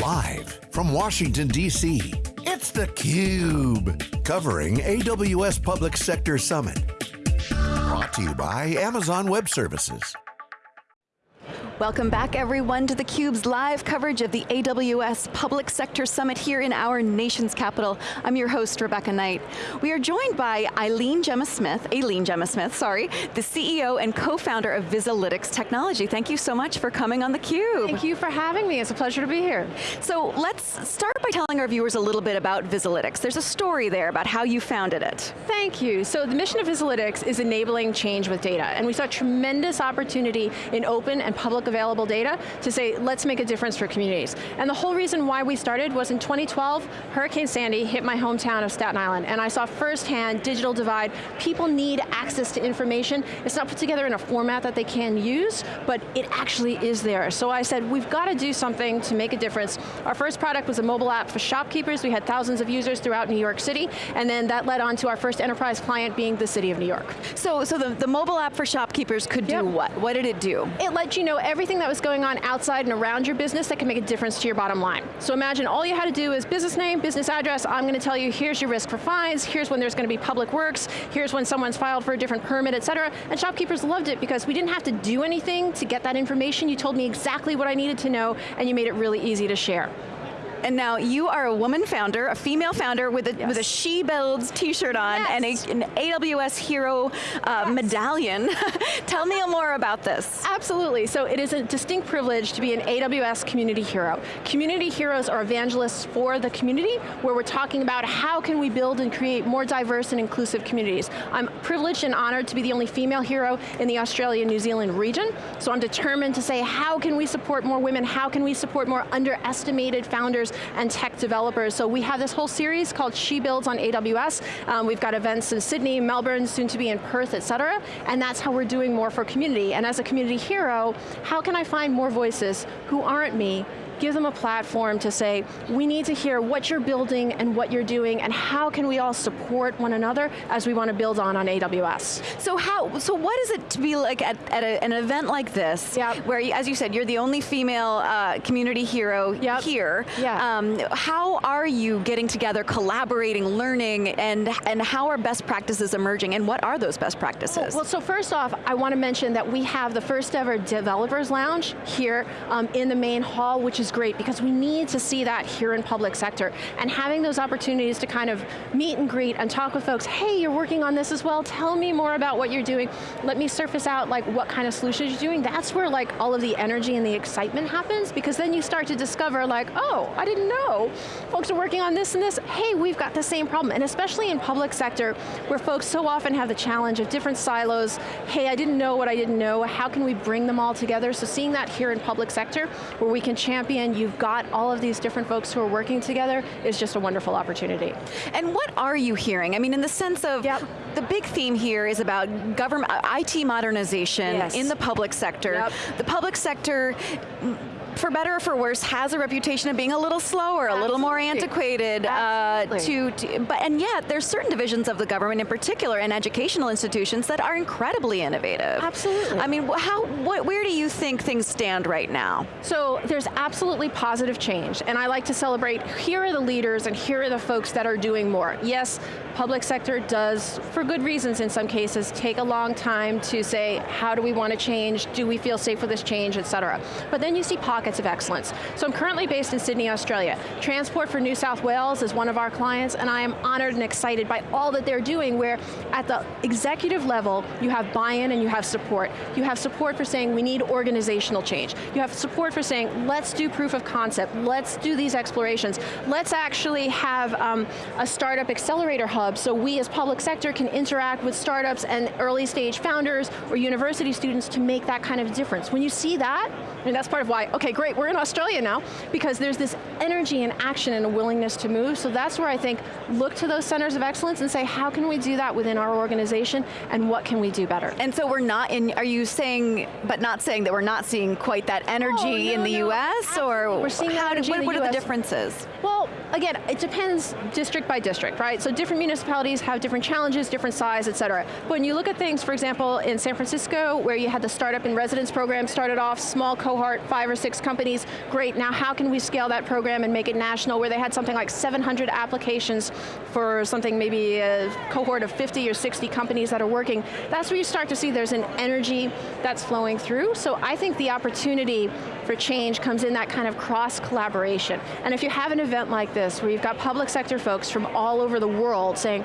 Live from Washington, D.C., it's theCUBE. Covering AWS Public Sector Summit. Brought to you by Amazon Web Services. Welcome back everyone to theCUBE's live coverage of the AWS Public Sector Summit here in our nation's capital. I'm your host, Rebecca Knight. We are joined by Eileen Gemma Smith, Aileen Gemma Smith, sorry, the CEO and co-founder of Vizalytix Technology. Thank you so much for coming on theCUBE. Thank you for having me, it's a pleasure to be here. So let's start by telling our viewers a little bit about Vizalytix. There's a story there about how you founded it. Thank you. So the mission of Vizalytix is enabling change with data, and we saw tremendous opportunity in open and public available data to say, let's make a difference for communities. And the whole reason why we started was in 2012, Hurricane Sandy hit my hometown of Staten Island, and I saw firsthand digital divide. People need access to information. It's not put together in a format that they can use, but it actually is there. So I said, we've got to do something to make a difference. Our first product was a mobile app for shopkeepers. We had thousands of users throughout New York City, and then that led on to our first enterprise client being the city of New York. So, so the, the mobile app for shopkeepers could yep. do what? What did it do? It let you know everything that was going on outside and around your business that can make a difference to your bottom line. So imagine all you had to do is business name, business address, I'm going to tell you here's your risk for fines, here's when there's going to be public works, here's when someone's filed for a different permit, et cetera. And shopkeepers loved it because we didn't have to do anything to get that information. You told me exactly what I needed to know and you made it really easy to share. And now you are a woman founder, a female founder with a, yes. with a She Builds t-shirt on yes. and a, an AWS Hero uh, yes. medallion. Tell me more about this. Absolutely, so it is a distinct privilege to be an AWS Community Hero. Community Heroes are evangelists for the community where we're talking about how can we build and create more diverse and inclusive communities. I'm privileged and honored to be the only female hero in the Australia-New Zealand region, so I'm determined to say how can we support more women, how can we support more underestimated founders and tech developers. So we have this whole series called She Builds on AWS. Um, we've got events in Sydney, Melbourne, soon to be in Perth, et cetera, and that's how we're doing more for community. And as a community hero, how can I find more voices who aren't me give them a platform to say, we need to hear what you're building and what you're doing and how can we all support one another as we want to build on on AWS. So how, so what is it to be like at, at a, an event like this, yep. where as you said, you're the only female uh, community hero yep. here. Yeah. Um, how are you getting together, collaborating, learning, and, and how are best practices emerging, and what are those best practices? Well, well so first off, I want to mention that we have the first ever developers lounge here um, in the main hall, which is great because we need to see that here in public sector. And having those opportunities to kind of meet and greet and talk with folks, hey, you're working on this as well, tell me more about what you're doing. Let me surface out like what kind of solutions you're doing. That's where like all of the energy and the excitement happens because then you start to discover like, oh, I didn't know. Folks are working on this and this. Hey, we've got the same problem. And especially in public sector where folks so often have the challenge of different silos. Hey, I didn't know what I didn't know. How can we bring them all together? So seeing that here in public sector where we can champion and you've got all of these different folks who are working together is just a wonderful opportunity. And what are you hearing? I mean, in the sense of, yep. the big theme here is about government, IT modernization yes. in the public sector. Yep. The public sector for better or for worse, has a reputation of being a little slower, Absolutely. a little more antiquated. Uh, to, to, but and yet, there's certain divisions of the government, in particular, and educational institutions that are incredibly innovative. Absolutely. I mean, how, what, where do you think things stand right now? So there's absolutely positive change, and I like to celebrate. Here are the leaders, and here are the folks that are doing more. Yes, public sector does, for good reasons in some cases, take a long time to say, how do we want to change? Do we feel safe with this change, et cetera. But then you see pockets of excellence. So I'm currently based in Sydney, Australia. Transport for New South Wales is one of our clients, and I am honored and excited by all that they're doing, where at the executive level, you have buy-in and you have support. You have support for saying, we need organizational change. You have support for saying, let's do proof of concept, let's do these explorations, let's actually have um, a startup accelerator hub hub, so we as public sector can interact with startups and early stage founders or university students to make that kind of difference. When you see that, and that's part of why, okay great, we're in Australia now, because there's this energy and action and a willingness to move, so that's where I think, look to those centers of excellence and say, how can we do that within our organization, and what can we do better? And so we're not in, are you saying, but not saying that we're not seeing quite that energy oh, no, in the no, US, absolutely. or we're seeing how, what, what are the differences? Well, again, it depends district by district, right? So different municipalities have different challenges, different size, et cetera. But when you look at things, for example, in San Francisco, where you had the startup and residence program started off, small cohort, five or six companies, great, now how can we scale that program and make it national, where they had something like 700 applications for something maybe a cohort of 50 or 60 companies that are working. That's where you start to see there's an energy that's flowing through. So I think the opportunity for change comes in that kind of cross collaboration. And if you have an event like this, where you've got public sector folks from all over the world saying,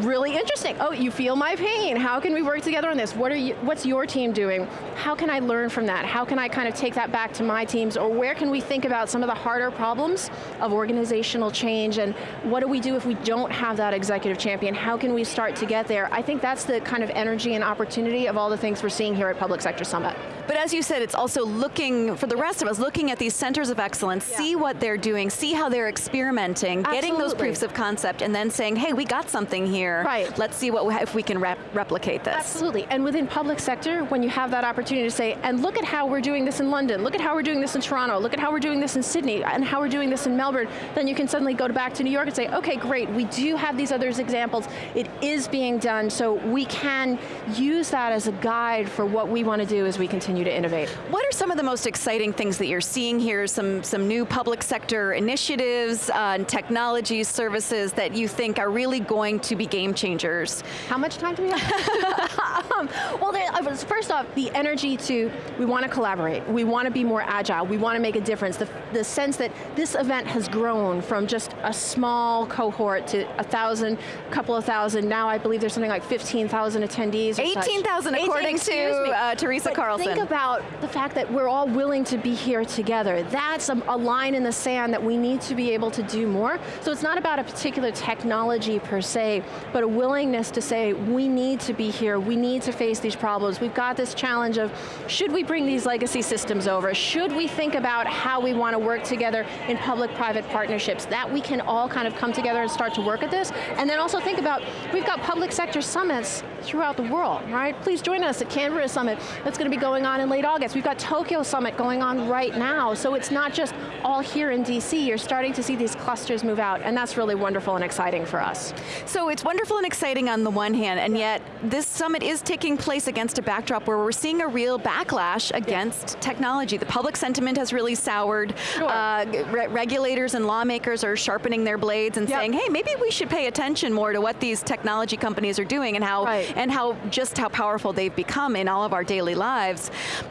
really interesting. Oh, you feel my pain. How can we work together on this? What are you, what's your team doing? How can I learn from that? How can I kind of take that back to my teams? Or where can we think about some of the harder problems of organizational change and what do we do if we don't have that executive champion? How can we start to get there? I think that's the kind of energy and opportunity of all the things we're seeing here at Public Sector Summit. But as you said, it's also looking, for the rest of us, looking at these centers of excellence, yeah. see what they're doing, see how they're experimenting, Absolutely. getting those proofs of concept, and then saying, hey, we got something here. Right. Let's see what if we can rep replicate this. Absolutely, and within public sector, when you have that opportunity to say, and look at how we're doing this in London, look at how we're doing this in Toronto, look at how we're doing this in Sydney, and how we're doing this in Melbourne, then you can suddenly go back to New York and say, okay, great, we do have these other examples, it is being done, so we can use that as a guide for what we want to do as we continue to innovate. What are some of the most exciting things that you're seeing here, some, some new public sector initiatives, uh, technologies, services that you think are really going to be game changers? How much time do we have? um, well, uh, first off, the energy to, we want to collaborate, we want to be more agile, we want to make a difference. The, the sense that this event has grown from just a small cohort to a thousand, couple of thousand, now I believe there's something like 15,000 attendees 18,000 according 18, to uh, Teresa but Carlson. think about the fact that we're all willing to be here together. That's a, a line in the sand that we need to be able to do more. So it's not about a particular technology per se, but a willingness to say, we need to be here, we need to face these problems. We've got this challenge of, should we bring these legacy systems over? Should we think about how we want to work together in public-private partnerships? That we can all kind of come together and start to work at this. And then also think about, we've got public sector summits throughout the world, right? Please join us at Canberra Summit. That's going to be going on in late August. We've got Tokyo Summit going on right now, so it's not just all here in DC. You're starting to see these clusters move out, and that's really wonderful and exciting for us. So it's wonderful and exciting on the one hand, and yet this summit is taking place against a backdrop where we're seeing a real backlash against yeah. technology. The public sentiment has really soured. Sure. Uh, re regulators and lawmakers are sharpening their blades and yep. saying, hey, maybe we should pay attention more to what these technology companies are doing and how right and how just how powerful they've become in all of our daily lives.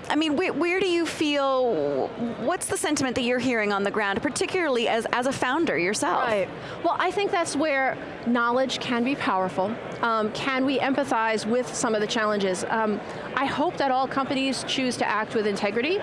I mean, where, where do you feel, what's the sentiment that you're hearing on the ground, particularly as, as a founder yourself? Right, well I think that's where knowledge can be powerful. Um, can we empathize with some of the challenges? Um, I hope that all companies choose to act with integrity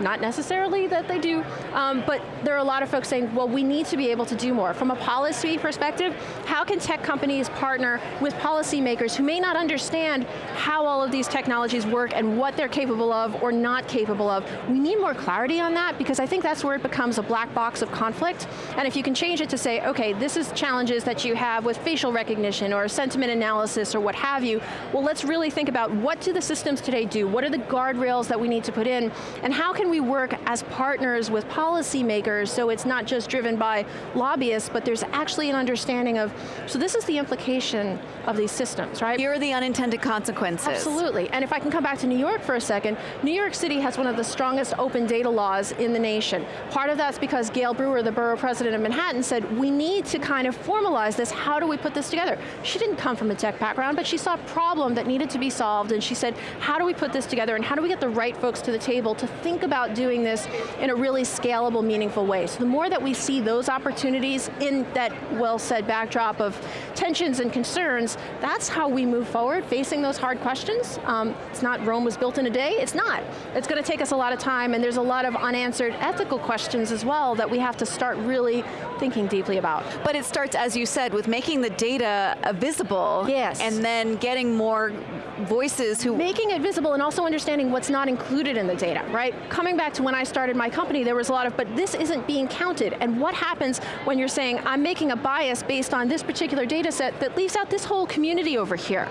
not necessarily that they do, um, but there are a lot of folks saying, well, we need to be able to do more. From a policy perspective, how can tech companies partner with policymakers who may not understand how all of these technologies work and what they're capable of or not capable of? We need more clarity on that because I think that's where it becomes a black box of conflict. And if you can change it to say, okay, this is challenges that you have with facial recognition or sentiment analysis or what have you, well, let's really think about what do the systems today do? What are the guardrails that we need to put in? And how can can we work as partners with policymakers so it's not just driven by lobbyists, but there's actually an understanding of, so this is the implication of these systems, right? Here are the unintended consequences. Absolutely, and if I can come back to New York for a second, New York City has one of the strongest open data laws in the nation. Part of that's because Gale Brewer, the borough president of Manhattan, said, we need to kind of formalize this, how do we put this together? She didn't come from a tech background, but she saw a problem that needed to be solved, and she said, how do we put this together, and how do we get the right folks to the table to think about doing this in a really scalable, meaningful way. So the more that we see those opportunities in that well-said backdrop of tensions and concerns, that's how we move forward, facing those hard questions. Um, it's not Rome was built in a day, it's not. It's going to take us a lot of time and there's a lot of unanswered ethical questions as well that we have to start really thinking deeply about. But it starts, as you said, with making the data visible. Yes. And then getting more voices who... Making it visible and also understanding what's not included in the data, right? Coming back to when I started my company, there was a lot of, but this isn't being counted. And what happens when you're saying, I'm making a bias based on this particular data set that leaves out this whole community over here?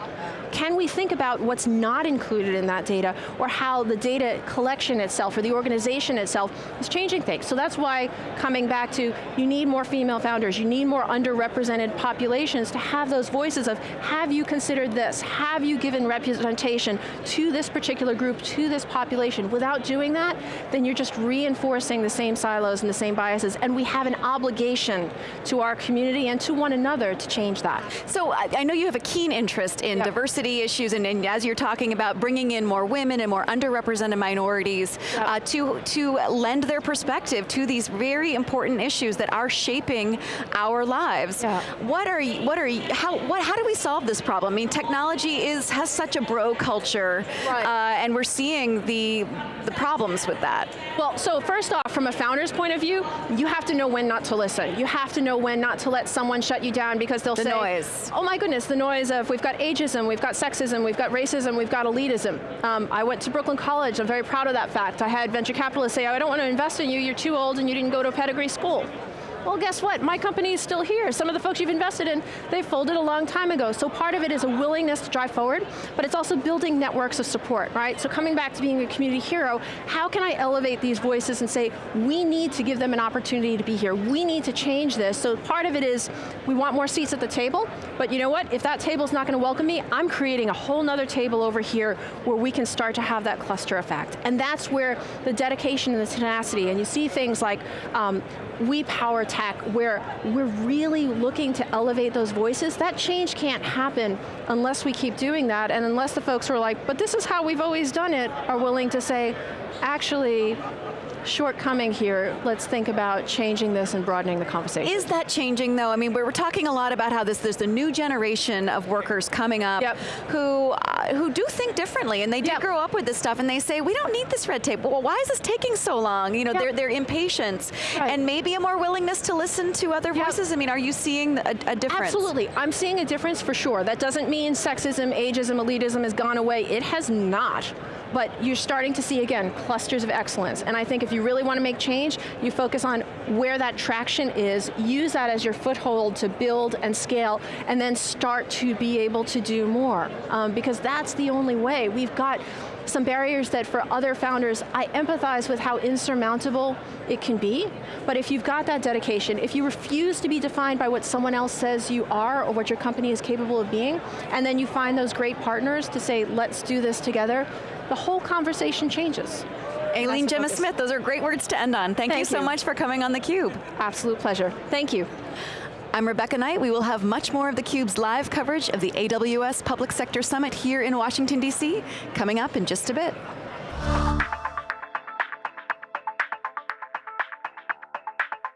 can we think about what's not included in that data or how the data collection itself or the organization itself is changing things. So that's why coming back to, you need more female founders, you need more underrepresented populations to have those voices of, have you considered this? Have you given representation to this particular group, to this population? Without doing that, then you're just reinforcing the same silos and the same biases, and we have an obligation to our community and to one another to change that. So I, I know you have a keen interest in yep. diversity issues, and, and, as you're talking about bringing in more women and more underrepresented minorities yep. uh, to, to lend their perspective to these very important issues that are shaping our lives. What are what are how, what, how do we solve this problem? I mean, technology is, has such a bro culture, right. uh, and we're seeing the, the problems with that. Well, so first off, from a founder's point of view, you have to know when not to listen. You have to know when not to let someone shut you down because they'll the say, noise. oh my goodness, the noise of we've got ageism, we've got sexism, we've got racism, we've got elitism. Um, I went to Brooklyn College, I'm very proud of that fact. I had venture capitalists say, I don't want to invest in you, you're too old and you didn't go to a pedigree school. Well, guess what? My company is still here. Some of the folks you've invested in, they folded a long time ago. So part of it is a willingness to drive forward, but it's also building networks of support, right? So coming back to being a community hero, how can I elevate these voices and say, we need to give them an opportunity to be here. We need to change this. So part of it is, we want more seats at the table, but you know what? If that table's not going to welcome me, I'm creating a whole nother table over here where we can start to have that cluster effect. And that's where the dedication and the tenacity, and you see things like um, we power tech where we're really looking to elevate those voices, that change can't happen unless we keep doing that. And unless the folks who are like, but this is how we've always done it, are willing to say, actually, shortcoming here, let's think about changing this and broadening the conversation. Is that changing though? I mean, we're talking a lot about how this, there's a new generation of workers coming up yep. who, uh, who do think differently and they did yep. grow up with this stuff and they say, we don't need this red tape. Well, why is this taking so long? You know, yep. their, their impatience right. and maybe a more willingness to listen to other voices. I mean, are you seeing a, a difference? Absolutely, I'm seeing a difference for sure. That doesn't mean sexism, ageism, elitism has gone away. It has not but you're starting to see, again, clusters of excellence. And I think if you really want to make change, you focus on where that traction is, use that as your foothold to build and scale, and then start to be able to do more. Um, because that's the only way. We've got some barriers that for other founders, I empathize with how insurmountable it can be, but if you've got that dedication, if you refuse to be defined by what someone else says you are or what your company is capable of being, and then you find those great partners to say, let's do this together, the whole conversation changes. Aileen Gemma Smith, those are great words to end on. Thank, Thank you so you. much for coming on theCUBE. Absolute pleasure, thank you. I'm Rebecca Knight. We will have much more of theCUBE's live coverage of the AWS Public Sector Summit here in Washington, D.C. coming up in just a bit.